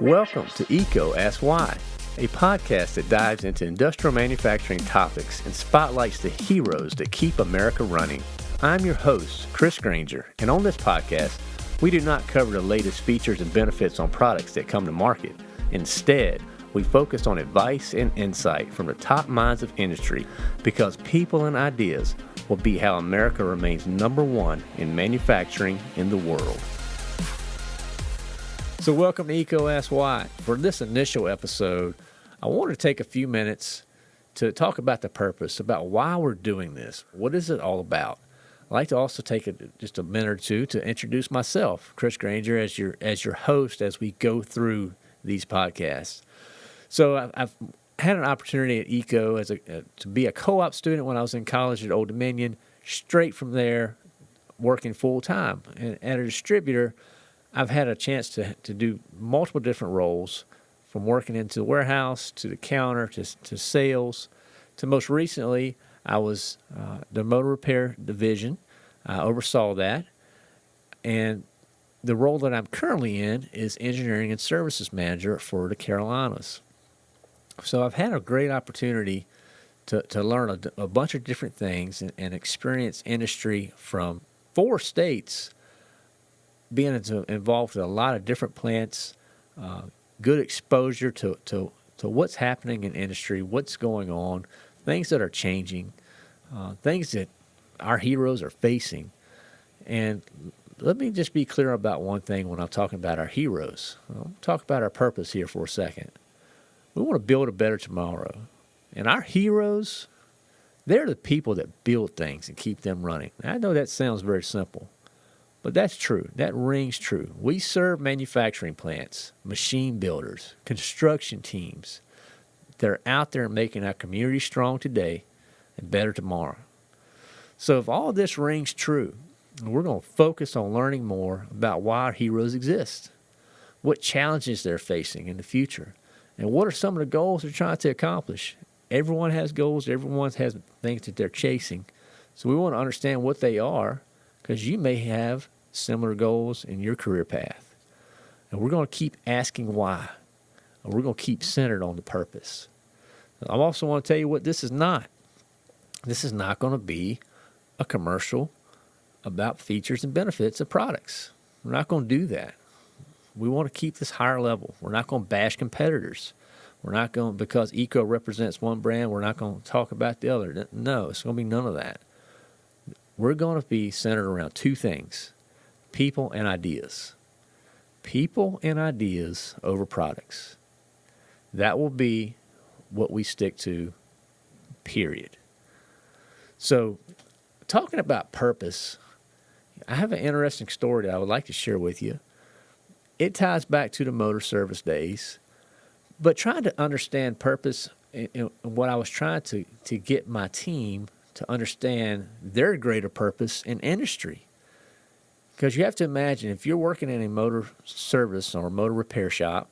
Welcome to EECO Ask Why, a podcast that dives into industrial manufacturing topics and spotlights the heroes that keep America running. I'm your host, Chris Granger, and on this podcast, we do not cover the latest features and benefits on products that come to market. Instead, we focus on advice and insight from the top minds of industry because people and ideas will be how America remains number one in manufacturing in the world. So, welcome to EECO Ask Why. For this initial episode, I want to take a few minutes to talk about the purpose, about why we're doing this. What is it all about? I'd like to also take a, just a minute or two to introduce myself, Chris Granger, as your as your host as we go through these podcasts. So, I've, I've had an opportunity at EECO as a, uh, to be a co-op student when I was in college at Old Dominion. Straight from there, working full time and at a distributor I've had a chance to, to do multiple different roles from working into the warehouse to the counter to, to sales to most recently, I was uh, the motor repair division. I oversaw that. And the role that I'm currently in is engineering and services manager for the Carolinas. So I've had a great opportunity to, to learn a, a bunch of different things and, and experience industry from four states being involved with a lot of different plants, uh, good exposure to, to, to what's happening in industry, what's going on, things that are changing, uh, things that our heroes are facing. And let me just be clear about one thing when I'm talking about our heroes. I'll talk about our purpose here for a second. We want to build a better tomorrow. And our heroes, they're the people that build things and keep them running. I know that sounds very simple, but that's true. That rings true. We serve manufacturing plants, machine builders, construction teams that are out there making our community strong today and better tomorrow. So if all this rings true, we're going to focus on learning more about why our heroes exist, what challenges they're facing in the future, and what are some of the goals they're trying to accomplish. Everyone has goals, everyone has things that they're chasing. So we want to understand what they are because you may have similar goals in your career path. And we're going to keep asking why. And we're going to keep centered on the purpose. I also want to tell you what this is not. This is not going to be a commercial about features and benefits of products. We're not going to do that. We want to keep this higher level. We're not going to bash competitors. We're not going because EECO represents one brand. We're not going to talk about the other. No, it's going to be none of that. We're going to be centered around two things: people and ideas. People and ideas over products. That will be what we stick to, period. So, talking about purpose, I have an interesting story that I would like to share with you. It ties back to the motor service days, but trying to understand purpose and what I was trying to, to get my team to understand their greater purpose in industry. Because you have to imagine if you're working in a motor service or motor repair shop,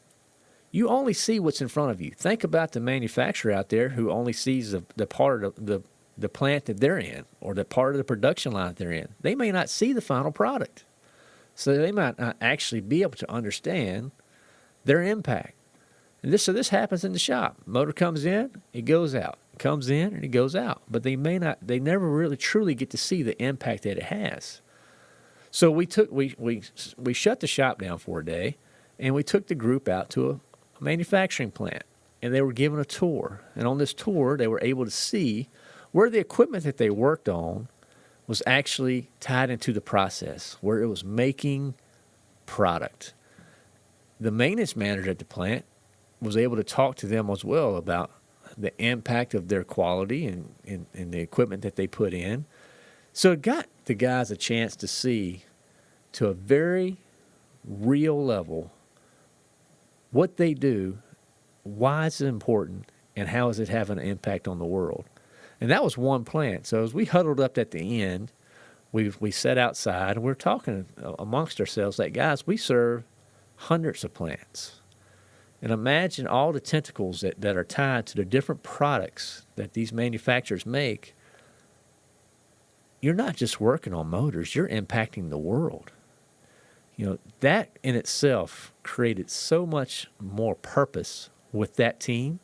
you only see what's in front of you. Think about the manufacturer out there who only sees the, the part of the, the plant that they're in or the part of the production line that they're in. They may not see the final product. So they might not actually be able to understand their impact. And this so this happens in the shop. Motor comes in, it goes out. It comes in and it goes out. But they may not they never really truly get to see the impact that it has. So we took we we we shut the shop down for a day, and we took the group out to a, manufacturing plant, and they were given a tour. And on this tour, they were able to see where the equipment that they worked on was actually tied into the process, where it was making product. The maintenance manager at the plant was able to talk to them as well about the impact of their quality and, and, and the equipment that they put in. So it got the guys a chance to see to a very real level what they do, why it's important, and how is it having an impact on the world. And that was one plant. So as we huddled up at the end, we we sat outside and we are talking amongst ourselves like, guys, we serve hundreds of plants. And imagine all the tentacles that, that are tied to the different products that these manufacturers make you're not just working on motors, you're impacting the world. You know, that in itself created so much more purpose with that team.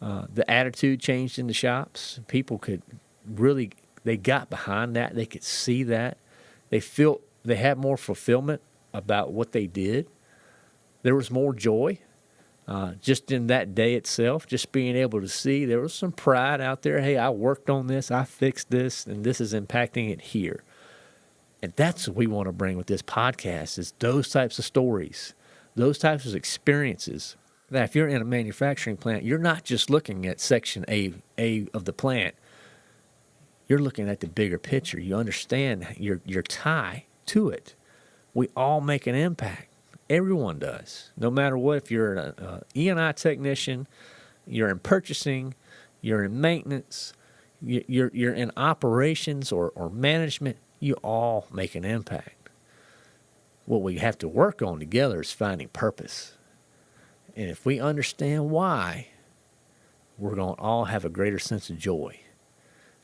Uh, the attitude changed in the shops. People could really, they got behind that. They could see that. They felt they had more fulfillment about what they did. There was more joy uh, just in that day itself, just being able to see there was some pride out there. Hey, I worked on this, I fixed this, and this is impacting it here. And that's what we want to bring with this podcast is those types of stories, those types of experiences. That if you're in a manufacturing plant, you're not just looking at section A, A of the plant. You're looking at the bigger picture. You understand your your tie to it. We all make an impact. Everyone does, no matter what. If you're an uh, E&I technician, you're in purchasing, you're in maintenance, you're you're in operations or, or management. You all make an impact. What we have to work on together is finding purpose. And if we understand why, we're going to all have a greater sense of joy.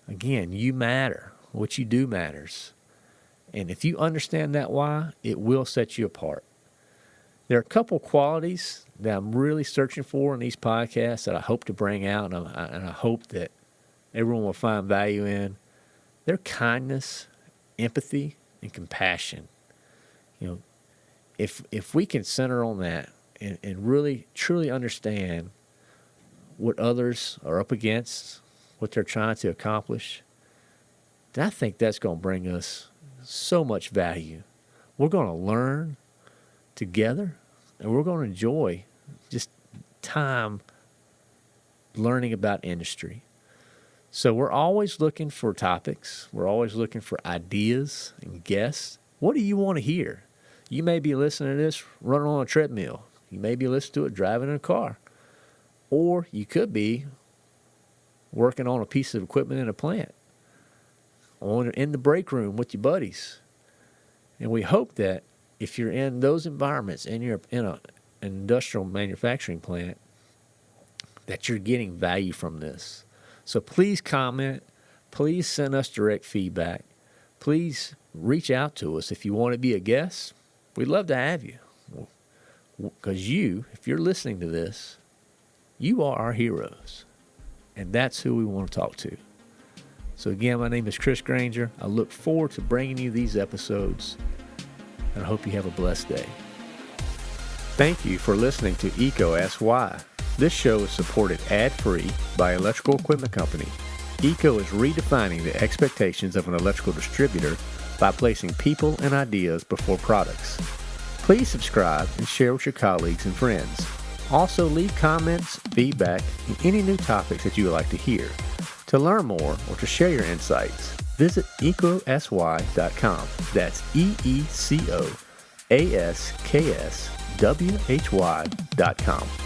Again, you matter. What you do matters. And if you understand that why, it will set you apart. There are a couple qualities that I'm really searching for in these podcasts that I hope to bring out, and I, and I hope that everyone will find value in. Their kindness, empathy, and compassion. You know, if if we can center on that and, and really truly understand what others are up against, what they're trying to accomplish, then I think that's going to bring us so much value. We're going to learn together and we're going to enjoy just time learning about industry. So we're always looking for topics. We're always looking for ideas and guests. What do you want to hear? You may be listening to this running on a treadmill. You may be listening to it driving in a car. Or you could be working on a piece of equipment in a plant, on in the break room with your buddies. And we hope that if you're in those environments and you're in a, an industrial manufacturing plant, that you're getting value from this. So please comment. Please send us direct feedback. Please reach out to us if you want to be a guest. We'd love to have you. Because you, if you're listening to this, you are our heroes. And that's who we want to talk to. So, again, my name is Chris Granger. I look forward to bringing you these episodes and I hope you have a blessed day. Thank you for listening to EECO asks Why. This show is supported ad-free by Electrical Equipment Company. EECO is redefining the expectations of an electrical distributor by placing people and ideas before products. Please subscribe and share with your colleagues and friends. Also, leave comments, feedback, and any new topics that you would like to hear. To learn more or to share your insights, visit eecoaskswhy.com. That's E E C O A S K S W H Y.com.